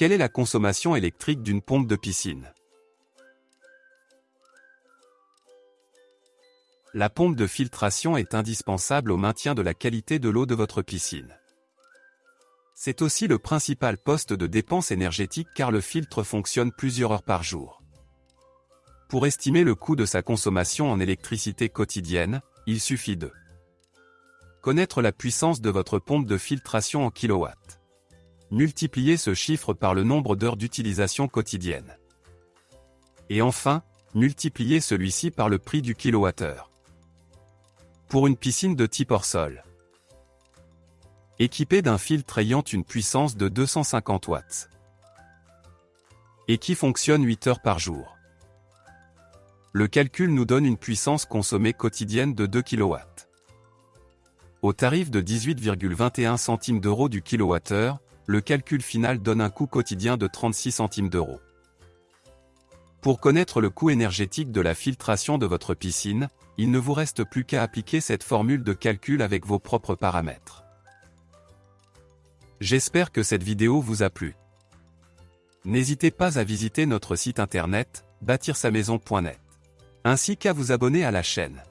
Quelle est la consommation électrique d'une pompe de piscine? La pompe de filtration est indispensable au maintien de la qualité de l'eau de votre piscine. C'est aussi le principal poste de dépense énergétique car le filtre fonctionne plusieurs heures par jour. Pour estimer le coût de sa consommation en électricité quotidienne, il suffit de connaître la puissance de votre pompe de filtration en kilowatts. Multiplier ce chiffre par le nombre d'heures d'utilisation quotidienne. Et enfin, multiplier celui-ci par le prix du kilowattheure pour une piscine de type hors-sol. Équipée d'un filtre ayant une puissance de 250 watts. Et qui fonctionne 8 heures par jour. Le calcul nous donne une puissance consommée quotidienne de 2 kW. Au tarif de 18,21 centimes d'euros du kilowattheure, le calcul final donne un coût quotidien de 36 centimes d'euros. Pour connaître le coût énergétique de la filtration de votre piscine, il ne vous reste plus qu'à appliquer cette formule de calcul avec vos propres paramètres. J'espère que cette vidéo vous a plu. N'hésitez pas à visiter notre site internet, bâtir-sa-maison.net, ainsi qu'à vous abonner à la chaîne.